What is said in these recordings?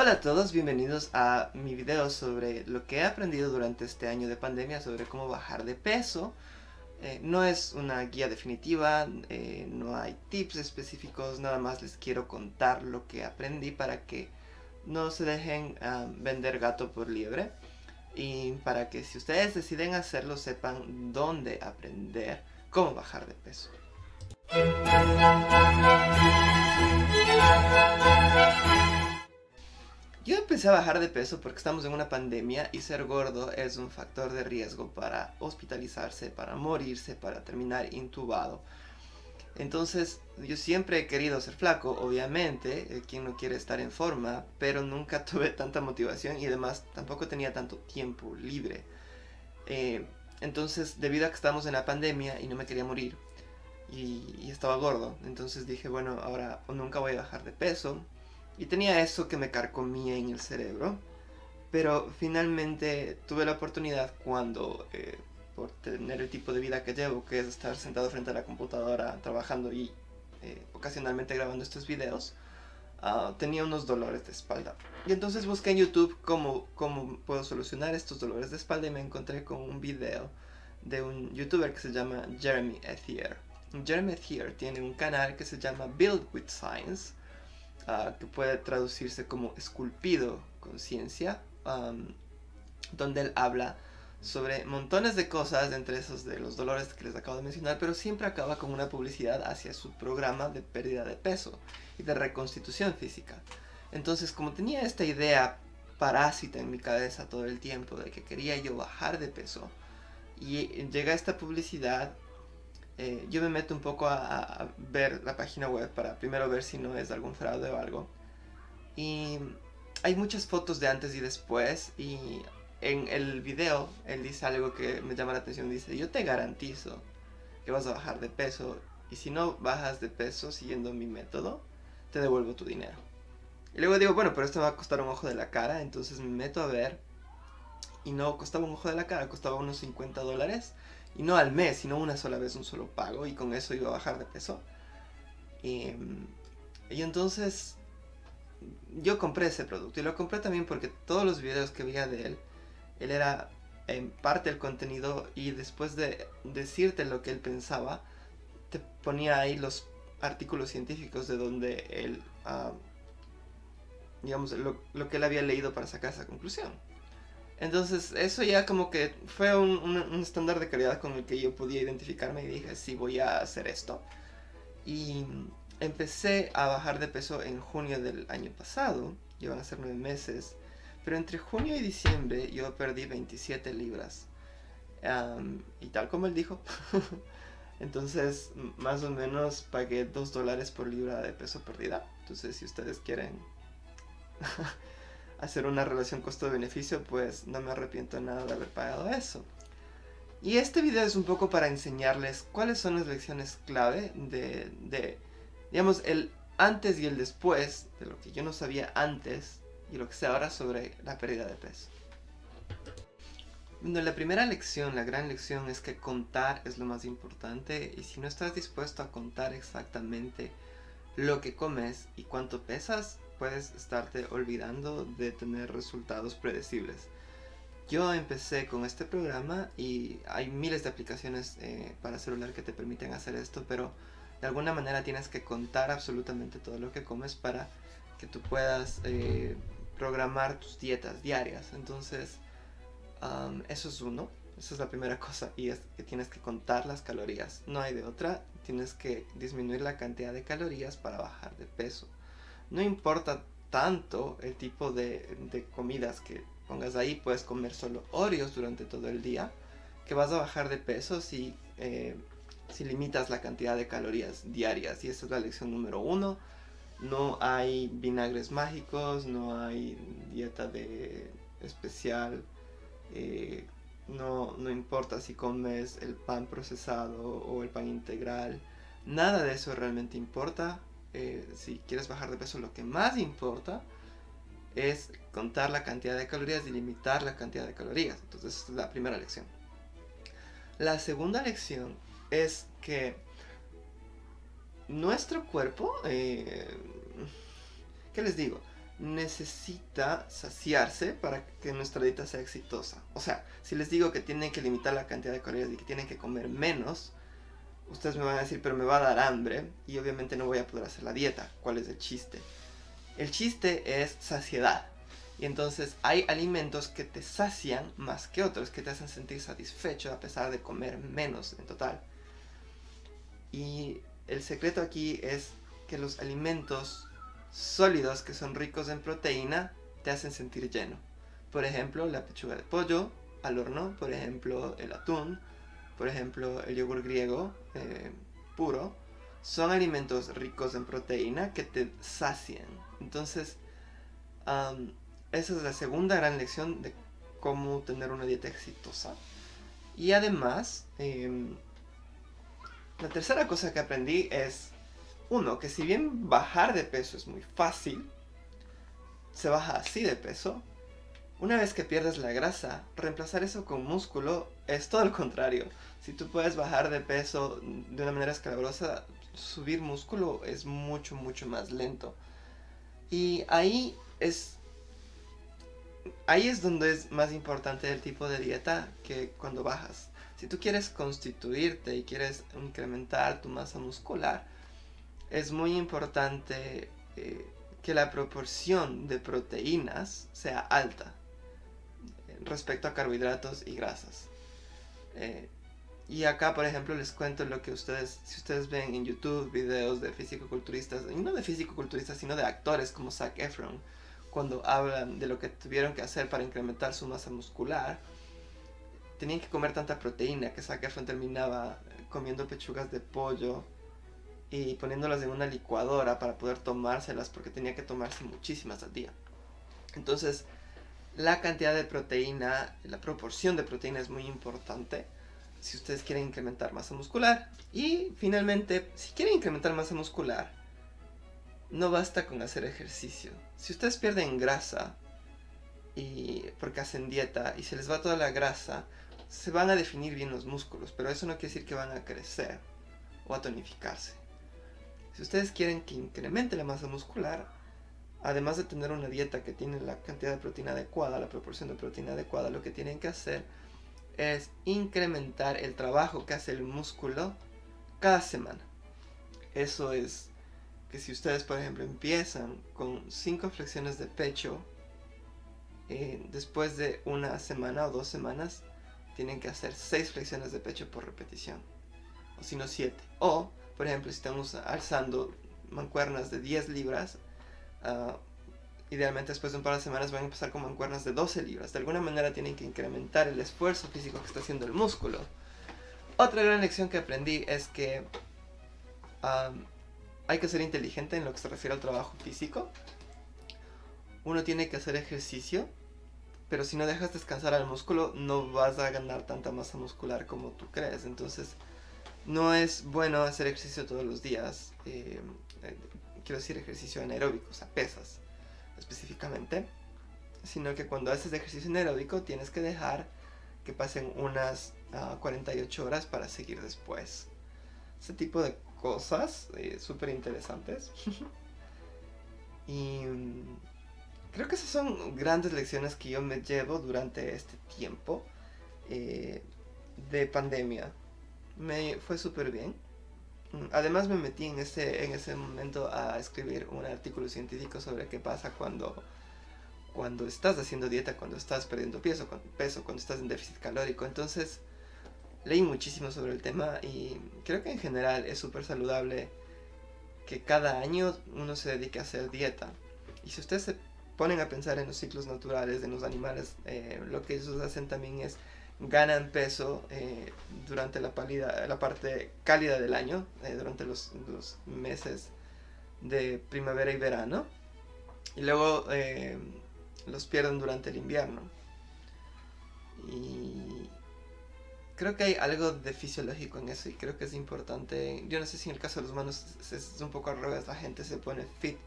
Hola a todos, bienvenidos a mi video sobre lo que he aprendido durante este año de pandemia sobre cómo bajar de peso. Eh, no es una guía definitiva, eh, no hay tips específicos, nada más les quiero contar lo que aprendí para que no se dejen ah, vender gato por liebre y para que si ustedes deciden hacerlo sepan dónde aprender cómo bajar de peso. Empecé a bajar de peso porque estamos en una pandemia y ser gordo es un factor de riesgo para hospitalizarse, para morirse, para terminar intubado. Entonces, yo siempre he querido ser flaco, obviamente, eh, quien no quiere estar en forma, pero nunca tuve tanta motivación y además tampoco tenía tanto tiempo libre. Eh, entonces, debido a que estamos en la pandemia y no me quería morir, y, y estaba gordo, entonces dije, bueno, ahora nunca voy a bajar de peso, y tenía eso que me carcomía en el cerebro. Pero finalmente tuve la oportunidad cuando, eh, por tener el tipo de vida que llevo, que es estar sentado frente a la computadora trabajando y eh, ocasionalmente grabando estos videos, ah, tenía unos dolores de espalda. Y entonces busqué en YouTube cómo, cómo puedo solucionar estos dolores de espalda y me encontré con un video de un youtuber que se llama Jeremy Ethier. Jeremy Ethier tiene un canal que se llama Build with Science que puede traducirse como esculpido conciencia, donde él habla sobre montones de cosas, entre esos de los dolores que les acabo de mencionar, pero siempre acaba con una publicidad hacia su programa de pérdida de peso y de reconstitución física. Entonces, como tenía esta idea parásita en mi cabeza todo el tiempo de que quería yo bajar de peso, y llega esta publicidad eh, yo me meto un poco a, ver la página web para primero ver si no es algún fraude o algo. Y hay muchas fotos de antes y después y en el video él dice algo que me llama la atención. Dice, yo te garantizo que vas a bajar de peso y si no bajas de peso siguiendo mi método, te devuelvo tu dinero. Y luego digo, bueno, pero esto me va a costar un ojo de la cara, entonces me meto a ver y no costaba un ojo de la cara, costaba unos 50 dólares y no al mes, sino una sola vez, un solo pago. Y con eso iba a bajar de peso. Y, y entonces yo compré ese producto. Y lo compré también porque todos los videos que veía de él, él era en parte el contenido y después de decirte lo que él pensaba, te ponía ahí los artículos científicos de donde él, ah, digamos, lo, lo, que él había leído para sacar esa conclusión. Entonces eso ya como que fue un, estándar de calidad con el que yo podía identificarme y dije, sí, voy a hacer esto. Y empecé a bajar de peso en junio del año pasado, llevan a ser nueve meses, pero entre junio y diciembre yo perdí 27 libras. y tal como él dijo, entonces más o menos pagué 2 dólares por libra de peso perdida. Entonces si ustedes quieren hacer una relación costo-beneficio, pues no me arrepiento nada de haber pagado eso. Y este video es un poco para enseñarles cuáles son las lecciones clave de, de, digamos, el antes y el después de lo que yo no sabía antes y lo que sé ahora sobre la pérdida de peso. Bueno, la primera lección, la gran lección es que contar es lo más importante y si no estás dispuesto a contar exactamente lo que comes y cuánto pesas, puedes estarte olvidando de tener resultados predecibles. Yo empecé con este programa y hay miles de aplicaciones eh, para celular que te permiten hacer esto, pero de alguna manera tienes que contar absolutamente todo lo que comes para que tú puedas eh, programar tus dietas diarias. Entonces, eso es uno, esa es la primera cosa y es que tienes que contar las calorías. No hay de otra, tienes que disminuir la cantidad de calorías para bajar de peso no importa tanto el tipo de, comidas que pongas ahí, puedes comer solo Oreos durante todo el día, que vas a bajar de peso si, eh, si limitas la cantidad de calorías diarias. Y esa es la lección número uno. No hay vinagres mágicos, no hay dieta de especial. Eh, no, no importa si comes el pan procesado o el pan integral. Nada de eso realmente importa. Eh, si quieres bajar de peso, lo que más importa es contar la cantidad de calorías y limitar la cantidad de calorías. Entonces, esa es la primera lección. La segunda lección es que nuestro cuerpo, eh, ¿qué les digo? necesita saciarse para que nuestra dieta sea exitosa. O sea, si les digo que tienen que limitar la cantidad de calorías y que tienen que comer menos, ustedes me van a decir, pero me va a dar hambre y obviamente no voy a poder hacer la dieta. ¿Cuál es el chiste? El chiste es saciedad. Y entonces hay alimentos que te sacian más que otros, que te hacen sentir satisfecho a pesar de comer menos en total. Y el secreto aquí es que los alimentos sólidos que son ricos en proteína te hacen sentir lleno. Por ejemplo, la pechuga de pollo al horno, por ejemplo, el atún, por ejemplo, el yogur griego eh, puro, son alimentos ricos en proteína que te sacian. Entonces, esa es la segunda gran lección de cómo tener una dieta exitosa. Y además, em, la tercera cosa que aprendí es, uno, que si bien bajar de peso es muy fácil, se baja así de peso, una vez que pierdes la grasa, reemplazar eso con músculo es todo lo contrario. Si tú puedes bajar de peso de una manera escabrosa, subir músculo es mucho, mucho más lento. Y ahí es ahí es donde es más importante el tipo de dieta que cuando bajas. Si tú quieres constituirte y quieres incrementar tu masa muscular, es muy importante eh, que la proporción de proteínas sea alta respecto a carbohidratos y grasas. Eh, y acá, por ejemplo, les cuento lo que ustedes, si ustedes ven en YouTube videos de físico-culturistas, y no de físico-culturistas, sino de actores como Zac Efron, cuando hablan de lo que tuvieron que hacer para incrementar su masa muscular, tenían que comer tanta proteína que Zac Efron terminaba comiendo pechugas de pollo y poniéndolas en una licuadora para poder tomárselas porque tenía que tomarse muchísimas al día. Entonces, la cantidad de proteína, la proporción de proteína es muy importante si ustedes quieren incrementar masa muscular. Y finalmente, si quieren incrementar masa muscular, no basta con hacer ejercicio. Si ustedes pierden grasa y porque hacen dieta y se les va toda la grasa, se van a definir bien los músculos, pero eso no quiere decir que van a crecer o a tonificarse. Si ustedes quieren que incremente la masa muscular, además de tener una dieta que tiene la cantidad de proteína adecuada, la proporción de proteína adecuada, lo que tienen que hacer es incrementar el trabajo que hace el músculo cada semana. Eso es que si ustedes, por ejemplo, empiezan con 5 flexiones de pecho, eh, después de una semana o dos semanas, tienen que hacer 6 flexiones de pecho por repetición. O si no, 7. O, por ejemplo, si estamos alzando mancuernas de 10 libras, uh, idealmente después de un par de semanas van a empezar con mancuernas de 12 libras. De alguna manera tienen que incrementar el esfuerzo físico que está haciendo el músculo. Otra gran lección que aprendí es que hay que ser inteligente en lo que se refiere al trabajo físico. Uno tiene que hacer ejercicio, pero si no dejas descansar al músculo, no vas a ganar tanta masa muscular como tú crees. Entonces, no es bueno hacer ejercicio todos los días. Eh, eh, quiero decir ejercicio anaeróbico, o sea, pesas específicamente. Sino que cuando haces ejercicio anaeróbico tienes que dejar que pasen unas 48 ah, horas para seguir después. Ese tipo de cosas eh, súper interesantes. y mm, creo que esas son grandes lecciones que yo me llevo durante este tiempo eh, de pandemia. Me fue súper bien. Además me metí en ese, en ese momento a escribir un artículo científico sobre qué pasa cuando, cuando estás haciendo dieta, cuando estás perdiendo peso, peso, cuando estás en déficit calórico. Entonces leí muchísimo sobre el tema y creo que en general es súper saludable que cada año uno se dedique a hacer dieta. Y si ustedes se ponen a pensar en los ciclos naturales de los animales, eh, lo que ellos hacen también es ganan peso eh, durante la, la parte cálida del año, eh, durante los, los, meses de primavera y verano, y luego los pierden durante el invierno. Y creo que hay algo de fisiológico en eso y creo que es importante. Yo no sé si en el caso de los humanos es, un poco al revés, la gente se pone fit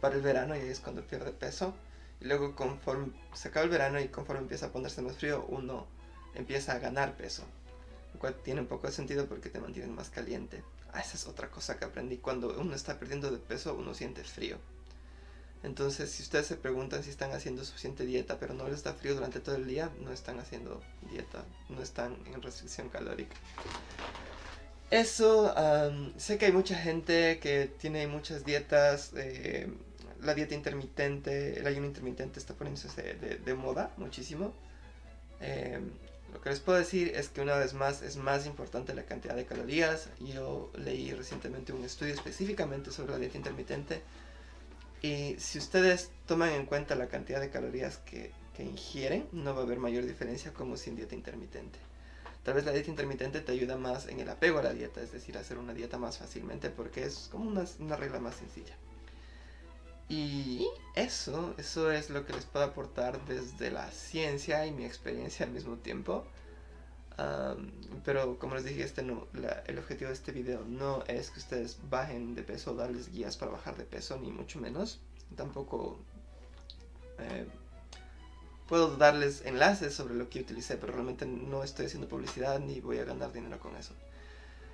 para el verano y es cuando pierde peso. Y luego conforme se acaba el verano y conforme empieza a ponerse más frío, uno empieza a ganar peso. Lo cual tiene un poco de sentido porque te mantienen más caliente. Ah, esa es otra cosa que aprendí. Cuando uno está perdiendo de peso, uno siente frío. Entonces, si ustedes se preguntan si están haciendo suficiente dieta, pero no les da frío durante todo el día, no están haciendo dieta, no están en restricción calórica. Eso, sé que hay mucha gente que tiene muchas dietas, eh, la dieta intermitente, el ayuno intermitente está poniéndose de, moda muchísimo. Em, lo que les puedo decir es que una vez más es más importante la cantidad de calorías. Yo leí recientemente un estudio específicamente sobre la dieta intermitente y si ustedes toman en cuenta la cantidad de calorías que, ingieren, no va a haber mayor diferencia como sin dieta intermitente. Tal vez la dieta intermitente te ayuda más en el apego a la dieta, es decir, hacer una dieta más fácilmente porque es como una regla más sencilla. Y eso, eso es lo que les puedo aportar desde la ciencia y mi experiencia al mismo tiempo. pero como les dije, este no, el objetivo de este video no es que ustedes bajen de peso o darles guías para bajar de peso, ni mucho menos. Tampoco eh, puedo darles enlaces sobre lo que utilicé, pero realmente no estoy haciendo publicidad ni voy a ganar dinero con eso.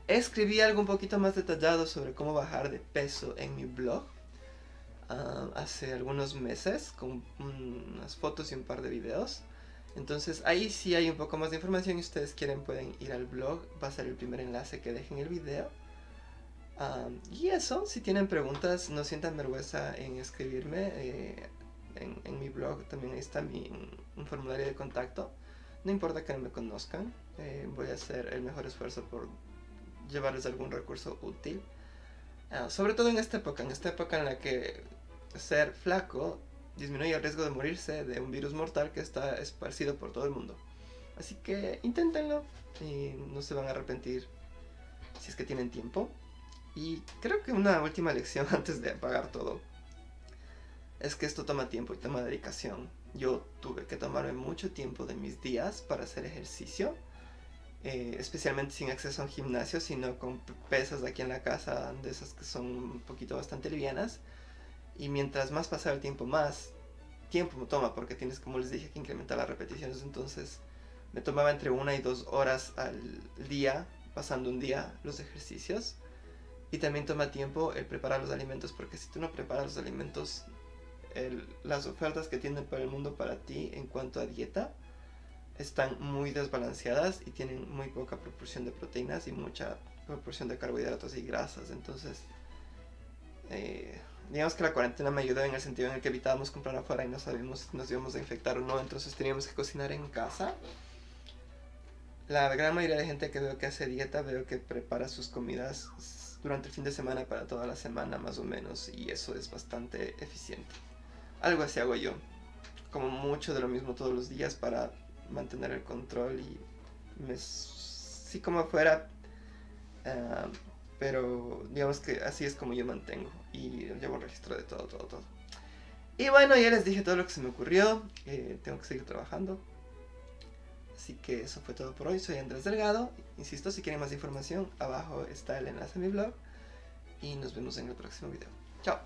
Escribí algo un poquito más detallado sobre cómo bajar de peso en mi blog Ah, hace algunos meses con unas fotos y un par de videos. Entonces ahí sí hay un poco más de información y ustedes quieren pueden ir al blog, va a ser el primer enlace que dejen el video. Ah, y eso, si tienen preguntas, no sientan vergüenza en escribirme. Eh, en, mi blog también está mi, un formulario de contacto. No importa que no me conozcan, eh, voy a hacer el mejor esfuerzo por llevarles algún recurso útil. Ah, sobre todo en esta época, en esta época en la que ser flaco disminuye el riesgo de morirse de un virus mortal que está esparcido por todo el mundo. Así que inténtenlo y no se van a arrepentir si es que tienen tiempo. Y creo que una última lección antes de apagar todo es que esto toma tiempo y toma dedicación. Yo tuve que tomarme mucho tiempo de mis días para hacer ejercicio, eh, especialmente sin acceso a un gimnasio, sino con pesas aquí en la casa, de esas que son un poquito bastante livianas y mientras más pasa el tiempo, más tiempo toma, porque tienes, como les dije, que incrementar las repeticiones. Entonces, me tomaba entre una y dos horas al día, pasando un día, los ejercicios. Y también toma tiempo el preparar los alimentos, porque si tú no preparas los alimentos, las ofertas que tienen para el mundo para ti en cuanto a dieta están muy desbalanceadas y tienen muy poca proporción de proteínas y mucha proporción de carbohidratos y grasas. Entonces, eh, digamos que la cuarentena me ayudó en el sentido en el que evitábamos comprar afuera y no sabíamos si nos íbamos a infectar o no, entonces teníamos que cocinar en casa. La gran mayoría de gente que veo que hace dieta, veo que prepara sus comidas durante el fin de semana para toda la semana más o menos y eso es bastante eficiente. Algo así hago yo, como mucho de lo mismo todos los días para mantener el control y me, sí como afuera, ah, pero digamos que así es como yo mantengo y llevo registro de todo, todo, todo. Y bueno, ya les dije todo lo que se me ocurrió, eh, tengo que seguir trabajando. Así que eso fue todo por hoy, soy Andrés Delgado. Insisto, si quieren más información, abajo está el enlace a mi blog. Y nos vemos en el próximo video. Chao.